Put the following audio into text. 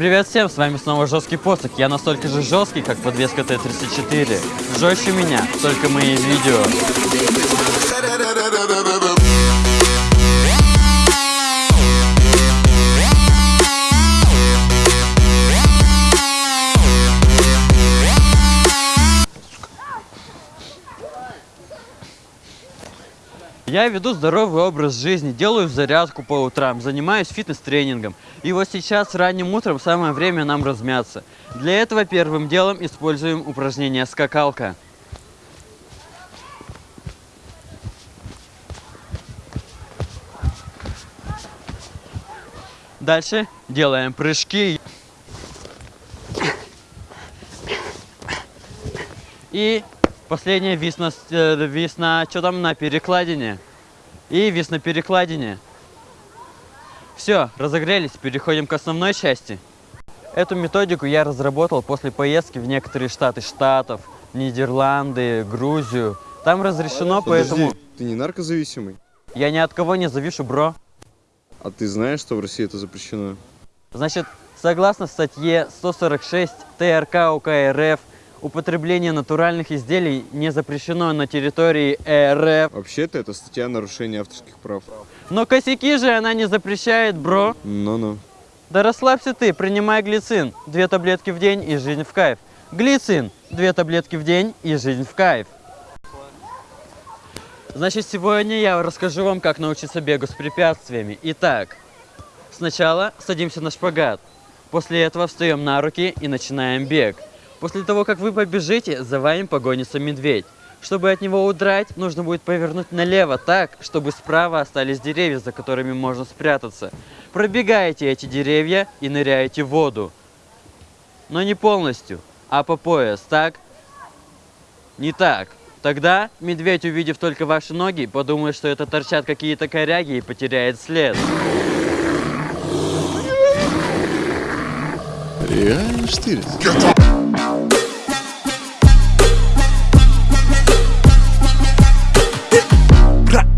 Привет всем, с вами снова Жесткий Посох. Я настолько же жесткий, как подвеска Т-34. Жестче меня, только мои видео. Я веду здоровый образ жизни, делаю зарядку по утрам, занимаюсь фитнес-тренингом. И вот сейчас ранним утром самое время нам размяться. Для этого первым делом используем упражнение скакалка. Дальше делаем прыжки. И последняя вис на, вис на, что там, на перекладине. И вис на перекладине. Все, разогрелись, переходим к основной части. Эту методику я разработал после поездки в некоторые штаты Штатов, Нидерланды, Грузию. Там разрешено, Подожди, поэтому ты не наркозависимый? я ни от кого не завишу, бро. А ты знаешь, что в России это запрещено? Значит, согласно статье 146 ТРК УК РФ, употребление натуральных изделий не запрещено на территории РФ. Вообще-то это статья нарушения авторских прав. Но косяки же она не запрещает, бро. Ну-ну. Да расслабься ты, принимай глицин. Две таблетки в день и жизнь в кайф. Глицин. Две таблетки в день и жизнь в кайф. Значит, сегодня я расскажу вам, как научиться бегу с препятствиями. Итак, сначала садимся на шпагат. После этого встаем на руки и начинаем бег. После того, как вы побежите, за вами погонится медведь. Чтобы от него удрать, нужно будет повернуть налево так, чтобы справа остались деревья, за которыми можно спрятаться. Пробегаете эти деревья и ныряете в воду. Но не полностью, а по пояс, так? Не так. Тогда медведь, увидев только ваши ноги, подумает, что это торчат какие-то коряги и потеряет след. Реально штырь.